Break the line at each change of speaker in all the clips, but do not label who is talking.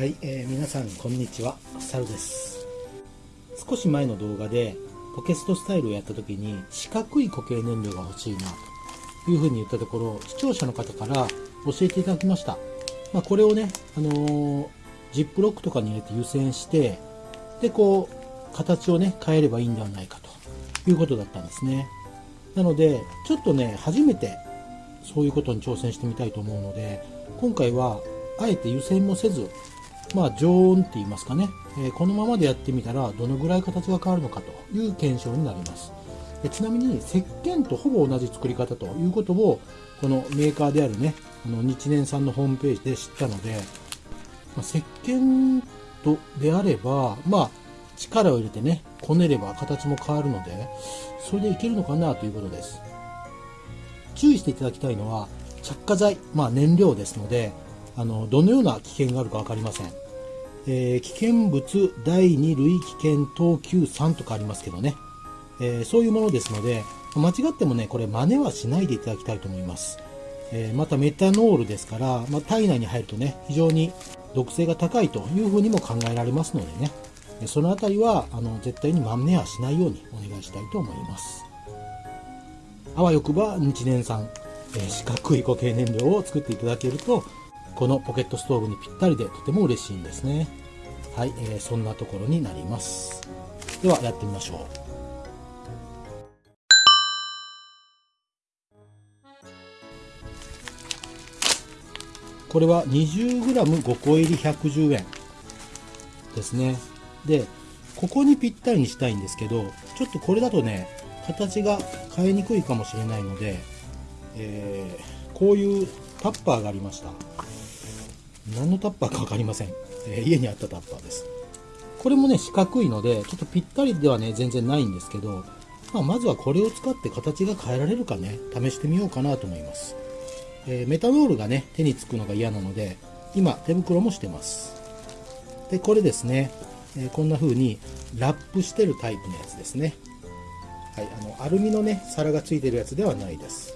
はい、えー、皆さんこんにちは、サルです。少し前の動画でポケストスタイルをやった時に四角い固形燃料が欲しいなというふうに言ったところ、視聴者の方から教えていただきました。まあ、これをね、あのー、ジップロックとかに入れて湯煎して、で、こう、形をね、変えればいいんではないかということだったんですね。なので、ちょっとね、初めてそういうことに挑戦してみたいと思うので、今回はあえて湯煎もせず、まあ、常温って言いますかね、えー、このままでやってみたらどのぐらい形が変わるのかという検証になります。でちなみに石鹸とほぼ同じ作り方ということをこのメーカーであるねあの日年さんのホームページで知ったので、まあ、石鹸とであればまあ力を入れてねこねれば形も変わるのでそれでいけるのかなということです。注意していただきたいのは着火剤、まあ、燃料ですのであのどのような危険があるか分かりません、えー、危険物第2類危険等級3とかありますけどね、えー、そういうものですので間違ってもねこれ真似はしないでいただきたいと思います、えー、またメタノールですから、まあ、体内に入るとね非常に毒性が高いというふうにも考えられますのでね。その辺りはあの絶対に真似はしないようにお願いしたいと思います。あわよくば日年産、えー、四角い固形燃料を作っていただけるとこのポケットストーブにぴったりでとても嬉しいんですね。はい、えー、そんなところになります。ではやってみましょう。これは 20g5 個入り110円ですね。でここにぴったりにしたいんですけどちょっとこれだとね形が変えにくいかもしれないので、えー、こういうタッパーがありました。何のタッパーか分かりません、えー、家にあったタッパーです。これもね四角いのでちょっとぴったりではね全然ないんですけど、まあ、まずはこれを使って形が変えられるかね。試してみようかなと思います、えー、メタノールがね手につくのが嫌なので今手袋もしてます。でこれですね、えー、こんな風にラップしてるタイプのやつですね。はい、あのアルミのね皿がついてるやつではないです。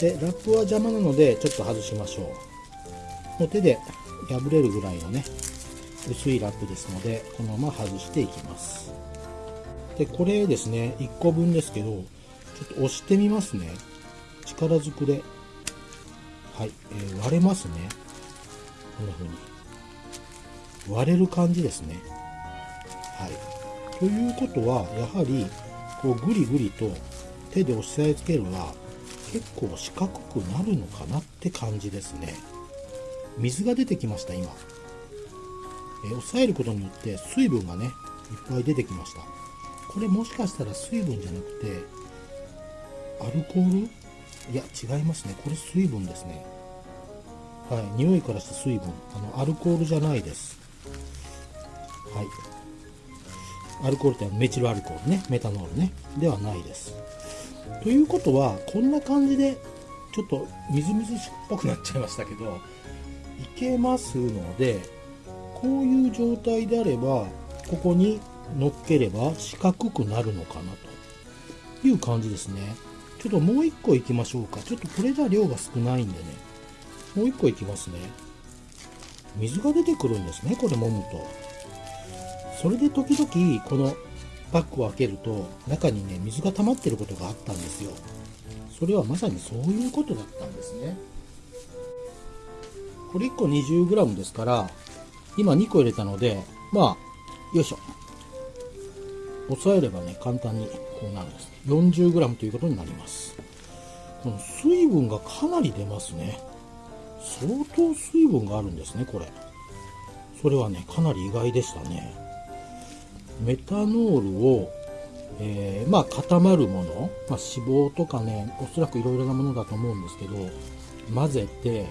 でラップは邪魔なのでちょっと外しましょう。う手で破れるぐらいのね薄いラップですのでこのまま外していきます。でこれですね1個分ですけどちょっと押してみますね。力ずくで。はい、えー、割れますね。こんな風に。割れる感じですね。はい。ということはやはりこうグリグリと手で押さえつけるは結構四角くなるのかなって感じですね。水が出てきました今、えー、押さえることによって水分がねいっぱい出てきました。これもしかしたら水分じゃなくてアルコール？いや違いますね。これ水分ですね。はい。匂いからして水分。あのアルコールじゃないです。はい。アルコールってメチルアルコールね。メタノールね。ではないです。ということはこんな感じでちょっとみずみずしっぽくなっちゃいましたけどけますのでこういう状態であればここに乗っければ四角くなるのかなという感じですね。ちょっともう一個いきましょうか。ちょっとこれじゃ量が少ないんでね。もう一個いきますね。水が出てくるんですねこれ揉むと。それで時々このパックを開けると中にね水が溜まってることがあったんですよ。それはまさにそういうことだったんですね。これ1個 20g ですから、今2個入れたので、まあ、よいしょ。押さえればね、簡単にこうなるんです。40g ということになります。この水分がかなり出ますね。相当水分があるんですね、これ。それはね、かなり意外でしたね。メタノールを、えー、まあ固まるもの、まあ、脂肪とかね、おそらくいろいろなものだと思うんですけど、混ぜて、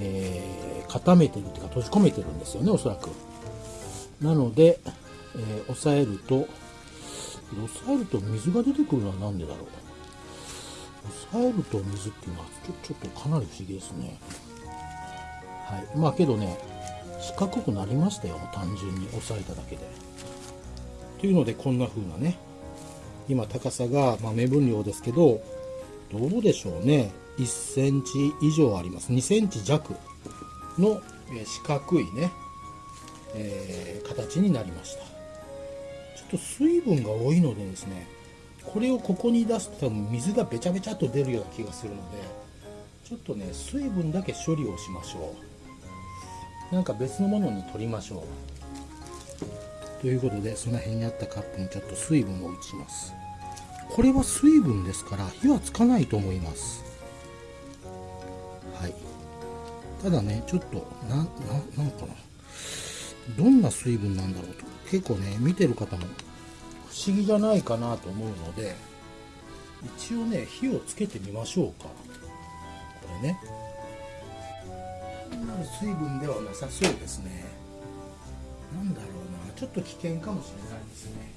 えー、固めてるっていうか閉じ込めてるんですよねおそらく。なので、えー、押さえると押さえると水が出てくるのは何でだろう。押さえると水っていうのはちょちょっとかなり不思議ですね。はい。まあけどね四角くなりましたよ単純に押さえただけで。というのでこんな風なね今高さが、まあ、目分量ですけどどうでしょうね。1センチ以上あります。2センチ弱の四角いねえー、形になりました。ちょっと水分が多いのでですねこれをここに出すと多分水がべちゃべちゃっと出るような気がするのでちょっとね水分だけ処理をしましょう。なんか別のものに取りましょう。ということでその辺にあったカップにちょっと水分を移します。これは水分ですから火はつかないと思います。ただねちょっとなななんかな。どんな水分なんだろうと。結構ね見てる方も不思議じゃないかなと思うので一応ね火をつけてみましょうか。これね。なる水分ではなさそうですね。なんだろうな。ちょっと危険かもしれないですね。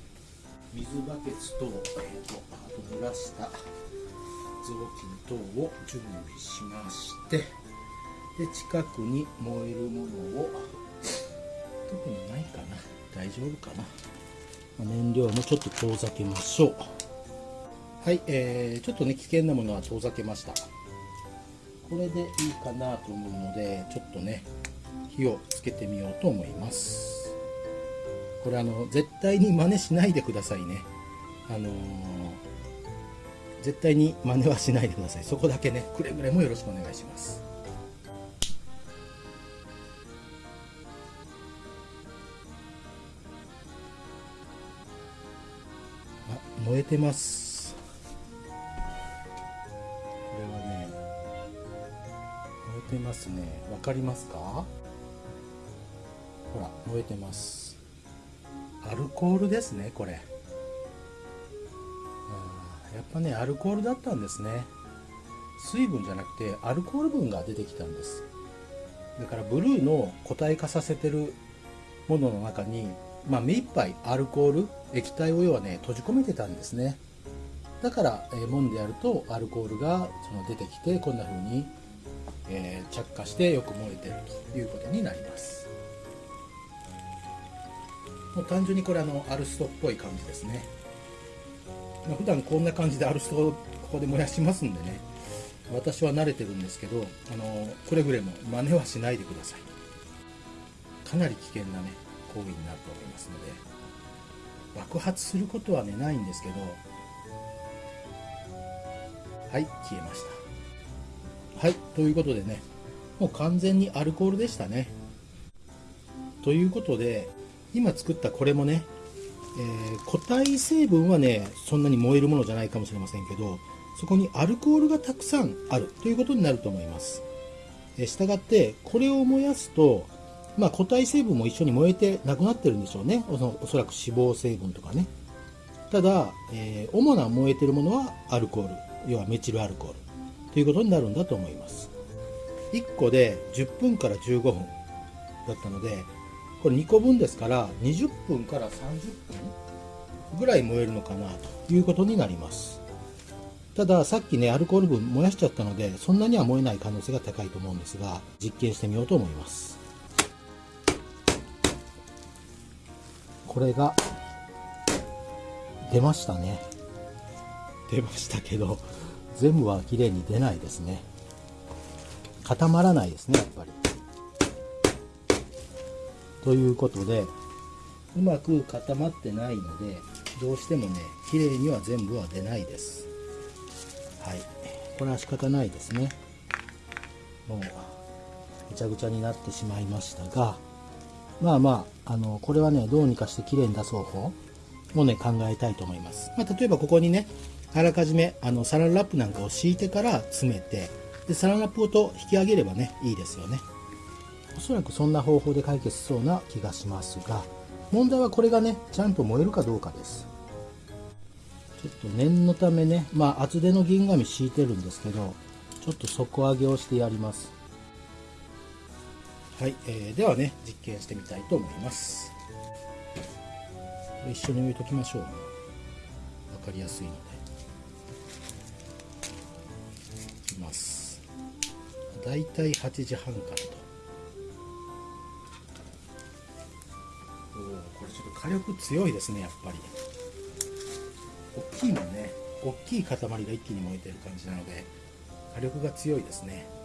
水バケツと,、えーと、あと濡らした雑巾等を準備しまして。で近くに燃えるものを特にないかな。大丈夫かな。燃料もちょっと遠ざけましょう。はい、えー、ちょっとね危険なものは遠ざけました。これでいいかなと思うのでちょっとね火をつけてみようと思います。これあの絶対に真似しないでくださいね。あのー、絶対に真似はしないでください。そこだけねくれぐれもよろしくお願いします。燃えてます。これはね燃えてますね。わかりますか？ほら燃えてます。アルコールですねこれ。やっぱねアルコールだったんですね。水分じゃなくてアルコール分が出てきたんです。だからブルーの固体化させてるものの中に、まあ、目いっぱいアルコール液体を要はね閉じ込めてたんですね。だから、えー、揉んでやるとアルコールがその出てきてこんな風に、えー、着火してよく燃えてるということになります。もう単純にこれあのアルストっぽい感じですね、まあ、普段こんな感じでアルストをここで燃やしますんでね。私は慣れてるんですけどあのくれぐれも真似はしないでください。かなり危険なね行為になると思いますので爆発することはねないんですけどはい消えましたはいということでねもう完全にアルコールでしたねということで今作ったこれもね、えー、固体成分はねそんなに燃えるものじゃないかもしれませんけどそこにアルコールがたくさんあるということになると思います。え、したがってこれを燃やすと、まあ、固体成分も一緒に燃えてなくなってるんでしょうね。おそらく脂肪成分とかね。ただ、えー、主な燃えてるものはアルコール。要はメチルアルコール。ということになるんだと思います。1個で10分から15分だったのでこれ2個分ですから20分から30分ぐらい燃えるのかなということになります。たださっきねアルコール分燃やしちゃったのでそんなには燃えない可能性が高いと思うんですが実験してみようと思います。これが出ましたね。出ましたけど。全部は綺麗に出ないですね。固まらないですねやっぱり。ということでうまく固まってないのでどうしてもね綺麗には全部は出ないです。はい。これは仕方ないですね。もうぐちゃぐちゃになってしまいましたがまあまああのこれはねどうにかして綺麗に出す方法もね考えたいと思います、まあ、例えばここにねあらかじめあのサランラップなんかを敷いてから詰めてでサランラップごと引き上げればねいいですよね。おそらくそんな方法で解決しそうな気がしますが問題はこれがねちゃんと燃えるかどうかです。ちょっと念のためねまあ厚手の銀紙敷いてるんですけどちょっと底上げをしてやります。はい、えー、ではね実験してみたいと思います。これ一緒に置いときましょう分かりやすいので。いきます。だいたい8時半からと。おおこれちょっと火力強いですねやっぱり。大きいもんね。大きい塊が一気に燃えてる感じなので火力が強いですね。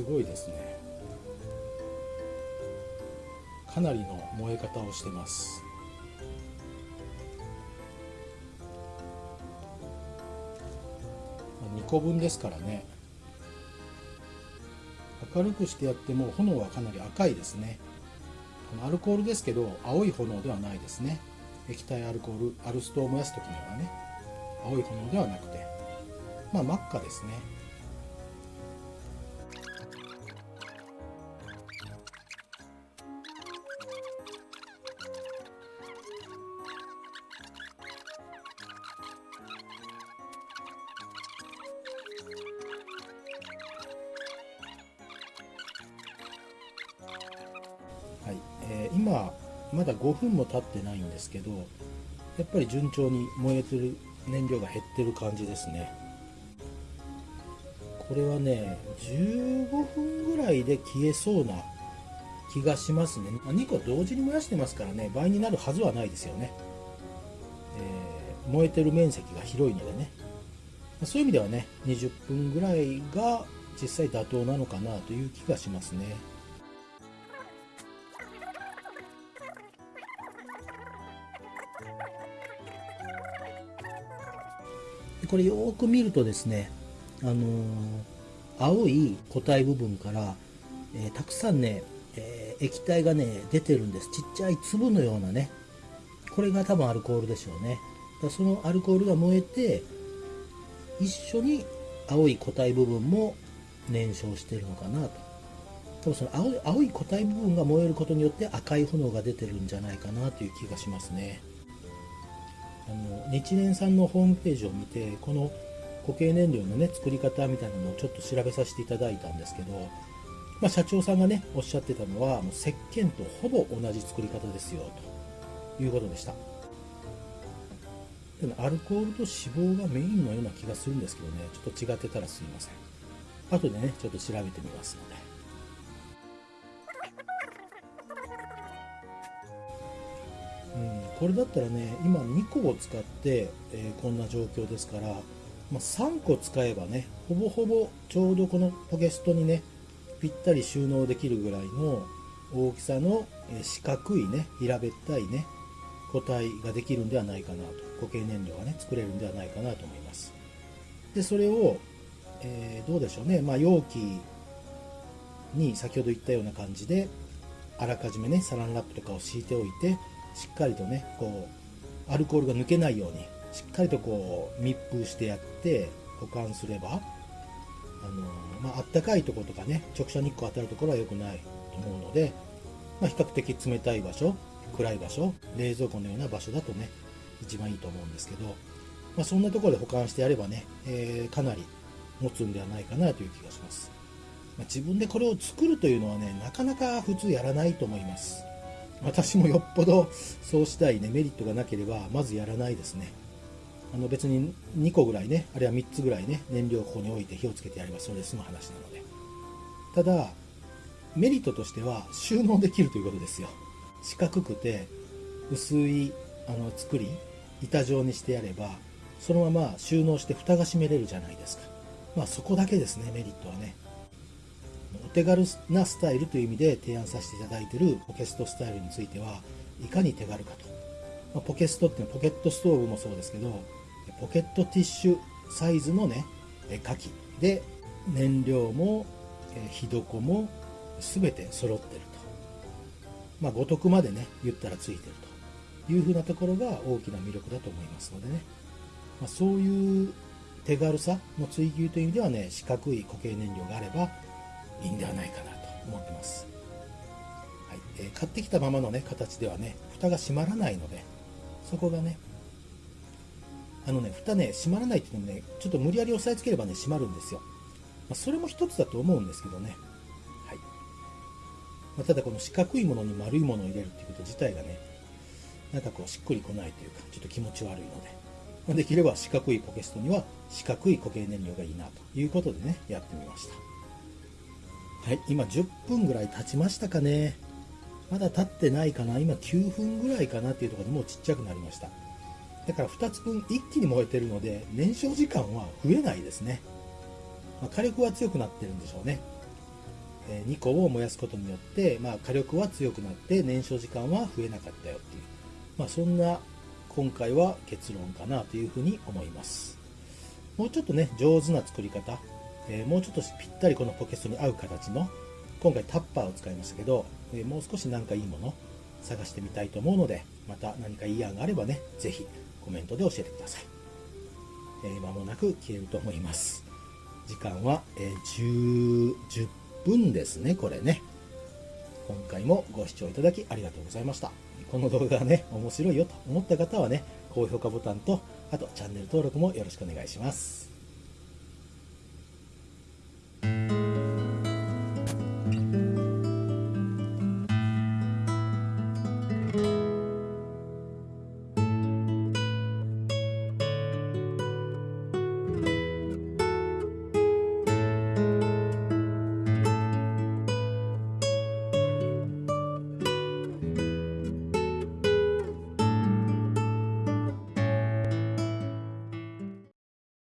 すごいですね。かなりの燃え方をしてます。2個分ですからね。明るくしてやっても炎はかなり赤いですね。アルコールですけど青い炎ではないですね。液体アルコールアルストを燃やす時にはね青い炎ではなくてまあ真っ赤ですね。今まだ5分も経ってないんですけどやっぱり順調に燃えてる燃料が減ってる感じですね。これはね15分ぐらいで消えそうな気がしますね。2個同時に燃やしてますからね倍になるはずはないですよね、えー、燃えてる面積が広いのでね。そういう意味ではね20分ぐらいが実際妥当なのかなという気がしますね。これよく見るとですね、あのー、青い固体部分から、えー、たくさんね、えー、液体がね、出てるんです。ちっちゃい粒のようなね。これが多分アルコールでしょうね。だそのアルコールが燃えて、一緒に青い固体部分も燃焼してるのかなと。多分その青い青い固体部分が燃えることによって赤い炎が出てるんじゃないかなという気がしますね。あの日蓮さんのホームページを見てこの固形燃料のね作り方みたいなのをちょっと調べさせていただいたんですけど、まあ、社長さんがねおっしゃってたのはもう石鹸とほぼ同じ作り方ですよということでした。でもアルコールと脂肪がメインのような気がするんですけどねちょっと違ってたらすいません。後でねちょっと調べてみますので。これだったらね今2個を使って、えー、こんな状況ですから、まあ、3個使えばねほぼほぼちょうどこのポケストにねぴったり収納できるぐらいの大きさの、え四角いね平べったいね個体ができるんではないかなと。固形燃料がね作れるんではないかなと思います。でそれを、えー、どうでしょうね、まあ、容器に先ほど言ったような感じであらかじめねサランラップとかを敷いておいてしっかりとねこうアルコールが抜けないようにしっかりとこう密封してやって保管すればあのまあったかいとことかね直射日光当たるところは良くないと思うので、まあ、比較的冷たい場所暗い場所冷蔵庫のような場所だとね一番いいと思うんですけど、まあ、そんなところで保管してやればね、えー、かなり持つんではないかなという気がします、まあ、自分でこれを作るというのはねなかなか普通やらないと思います。私もよっぽどそうしたいねメリットがなければまずやらないですね。あの別に2個ぐらいねあるいは3つぐらいね燃料をここに置いて火をつけてやればそれで済む話なので。ただメリットとしては収納できるということですよ。四角くて薄いあの作り板状にしてやればそのまま収納して蓋が閉めれるじゃないですか。まあそこだけですねメリットはね。手軽なスタイルという意味で提案させていただいているポケストスタイルについてはいかに手軽かと、まあ、ポケストっていうのはポケットストーブもそうですけどポケットティッシュサイズのね火器で燃料も火床も全て揃ってると。まあ五徳までね言ったらついてるというふうなところが大きな魅力だと思いますのでね、まあ、そういう手軽さの追求という意味ではね四角い固形燃料があればいいんではないかなと思ってます、はい。えー、買ってきたままのね形ではね蓋が閉まらないのでそこがねあのね蓋ね閉まらないっていうのもねちょっと無理やり押さえつければね閉まるんですよ、まあ、それも一つだと思うんですけどね。はい、まあ、ただこの四角いものに丸いものを入れるっていうこと自体がねなんかこうしっくりこないというかちょっと気持ち悪いので、ま、できれば四角いポケストには四角い固形燃料がいいなということでねやってみました。はい、今10分ぐらい経ちましたかね。まだ経ってないかな。今9分ぐらいかなっていうところでもうちっちゃくなりました。だから2つ分一気に燃えてるので、燃焼時間は増えないですね。まあ、火力は強くなってるんでしょうね。え2個を燃やすことによって、まあ、火力は強くなって燃焼時間は増えなかったよっていう、まあ、そんな今回は結論かなというふうに思いますもうちょっとね上手な作り方、えー、もうちょっとぴったりこのポケストに合う形の今回タッパーを使いましたけど、えー、もう少しなんかいいもの探してみたいと思うのでまた何かいい案があればね是非コメントで教えてください、えー、間もなく消えると思います。時間は、え10 10分ですねこれね。今回もご視聴いただきありがとうございました。この動画がね面白いよと思った方はね高評価ボタンとあとチャンネル登録もよろしくお願いします。